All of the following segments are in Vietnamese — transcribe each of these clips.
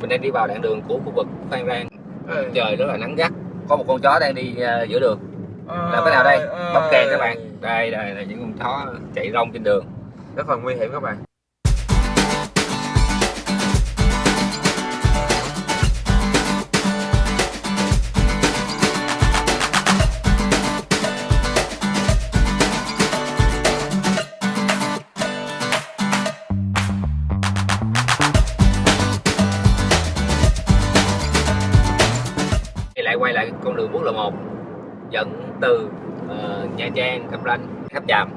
mình đang đi vào đoạn đường của khu vực Phan Rang. Ừ. trời rất là nắng gắt. Có một con chó đang đi ờ, giữa đường. Ờ, là cái nào đây? ờ, bấm kèn các bạn. Đây đây là những con chó chạy rong trên đường. Rất phần nguy hiểm các bạn quay lại con đường quốc lộ 1 dẫn từ ờ, Nha Trang, Cam Ranh, Tháp Chàm.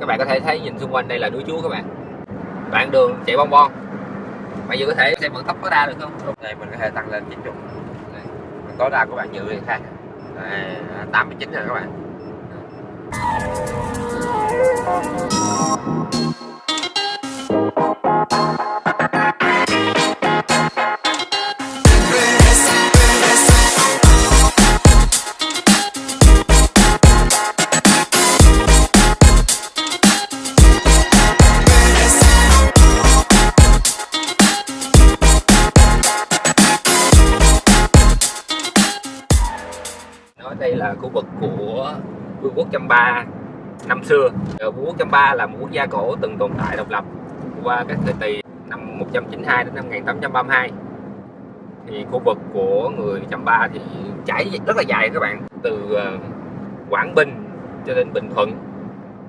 Các bạn có thể thấy nhìn xung quanh đây là núi Chúa các bạn. Đoạn đường chạy bon bon. Bây giờ có thể xem vận tốc tối đa được không? Lúc này mình có thể tăng lên 90 Đây. tối đa của bạn dự thì khác. Đây, 89 rồi các bạn đây là khu vực của vương quốc Champa năm xưa. Ờ, vương quốc Champa là một quốc gia cổ từng tồn tại độc lập qua các thời kỳ năm 192 đến năm 1832 thì khu vực của người Champa thì trải rất là dài các bạn, từ ờ, Quảng Bình cho đến Bình Thuận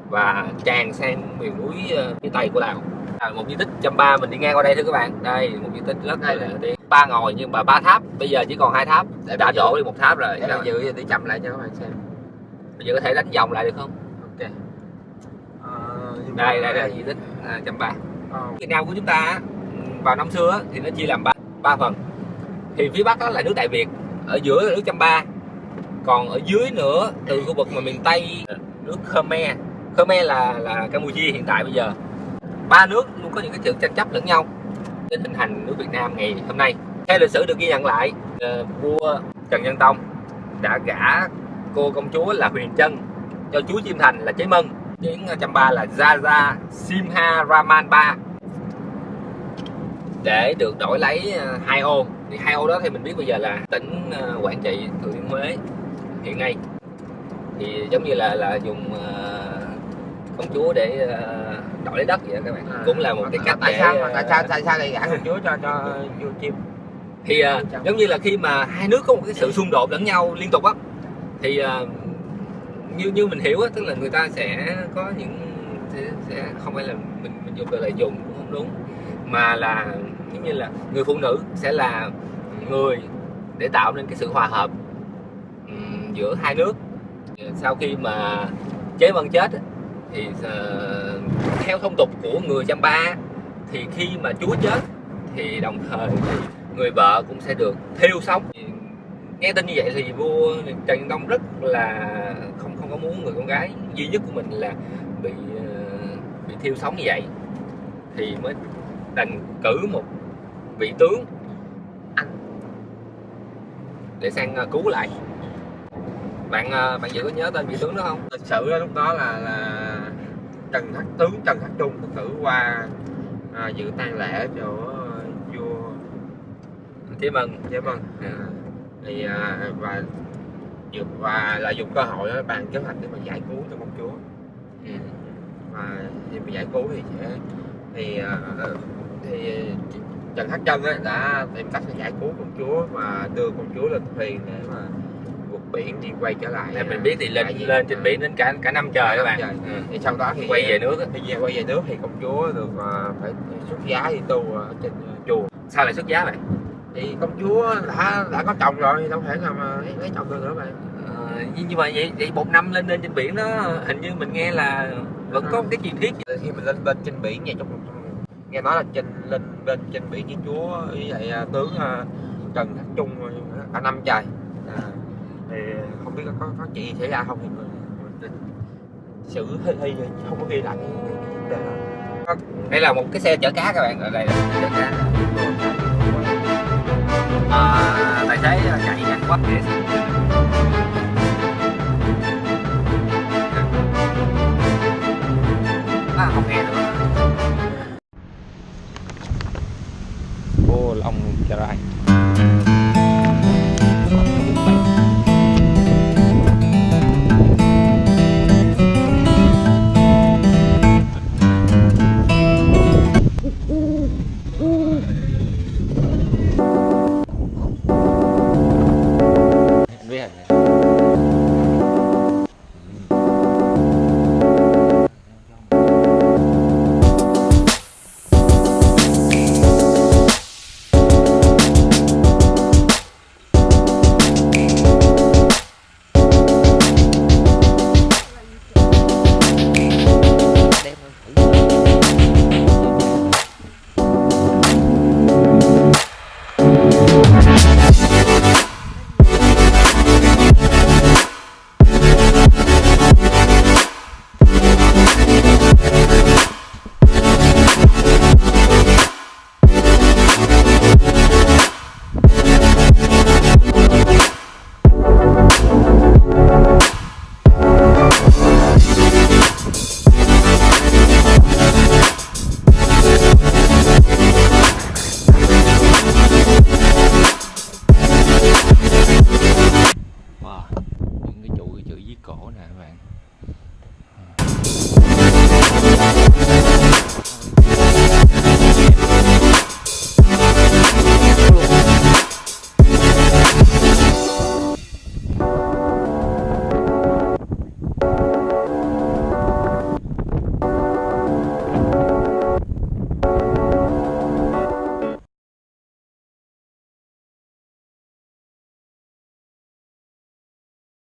và tràn sang miền núi ờ, phía tây của Lào. À, một di tích Champa mình đi ngang qua đây thưa các bạn. Đây một di tích rất là đi ba ngồi nhưng mà ba tháp. Bây giờ chỉ còn hai tháp. Để đã bây giờ- đổ đi một tháp rồi. để mình dự đi chậm lại cho các bạn xem. Bây giờ có thể đánh vòng lại được không? Ok. Ờ, nhưng đây đây đây. Di tích à, Champa Ờ, Việt Nam của chúng ta á, vào năm xưa á, thì nó chia làm ba ba phần. Thì phía bắc đó là nước Đại Việt ở giữa là nước Champa còn ở dưới nữa từ khu vực mà miền Tây nước Khmer Khmer là là Campuchia hiện tại bây giờ. Ba nước luôn có những cái sự tranh chấp lẫn nhau đến hình thành nước Việt Nam ngày hôm nay. Theo lịch sử được ghi nhận lại ờ, vua Trần Nhân Tông đã gả cô công chúa là Huyền Trân cho chúa Chiêm Thành là Chế Mân. Tiếng ờ, ba là Zaza Simha Raman Ba. Để được đổi lấy ờ, hai ô. Thì hai ô đó thì mình biết bây giờ là tỉnh Quảng Trị Thừa Thiên Huế hiện nay. Thì giống như là là dùng công chúa để ờ, đổi lấy đất vậy đó các bạn. À, cũng là một cái cách tại để, sao mà ờ, tại sao tại sao lại gả công chúa cho cho vua chim thì ờ, giống như là khi mà hai nước có một cái sự xung đột lẫn nhau liên tục á thì ờ, như như mình hiểu á tức là người ta sẽ có những sẽ, không phải là mình mình dùng từ là dùng cũng không đúng mà là giống như là người phụ nữ sẽ là người để tạo nên cái sự hòa hợp ừm, giữa hai nước. Sau khi mà chế vân chết thì uh, theo thông tục của người Champa thì khi mà chúa chết thì đồng thời người vợ cũng sẽ được thiêu sống. Nghe tin như vậy thì vua Trần Nhân Tông rất là không không có muốn người con gái duy nhất của mình là bị uh, bị thiêu sống như vậy. Thì mới đành cử một vị tướng anh để sang ờ, cứu lại bạn ờ, bạn dự có nhớ tên vị tướng đó không? Sử đó, lúc đó là là Trần Thất tướng Trần Thất Trung thực sự qua à, dự tang lễ chỗ vua. Chí Mân Chế Vân À. thì à, và dược và lợi dụng cơ hội đó, bàn kế hoạch để mà giải cứu cho công chúa. Ừ. và khi mà giải cứu thì sẽ thì à, thì Trần Thất Trân đã tìm cách để giải cứu công chúa và đưa công chúa lên thuyền để mà vượt biển đi quay trở lại Theo mình biết thì lên lên trên à, biển đến cả cả năm trời các bạn. Trời. ừ. thì sau đó thì quay về nước thì về quay về nước thì công chúa được à, phải xuất giá đi tu ở trên à, chùa. Sao lại xuất giá vậy? Thì công chúa đã đã có chồng rồi thì đâu thể nào mà lấy, lấy chồng được nữa bạn. Ờ, nhưng mà vậy vậy một năm lên lên trên biển đó hình như mình nghe là vẫn có cái truyền thuyết. Khi mình lên bên trên biển vậy trong, nghe nói là trên lên bên trên biển với chúa với lại à, tướng à, trần thất trung cả năm trời. À, thì không biết có có, chuyện gì xảy ra không thì mình, mình xử hơi hơi không có ghi lại cái, vấn đề đó. Vâng, đây là một cái xe chở cá các bạn ở đây là xe chở cá. À, tài xế chạy nhanh quá à, không nghe nữa ô long Chà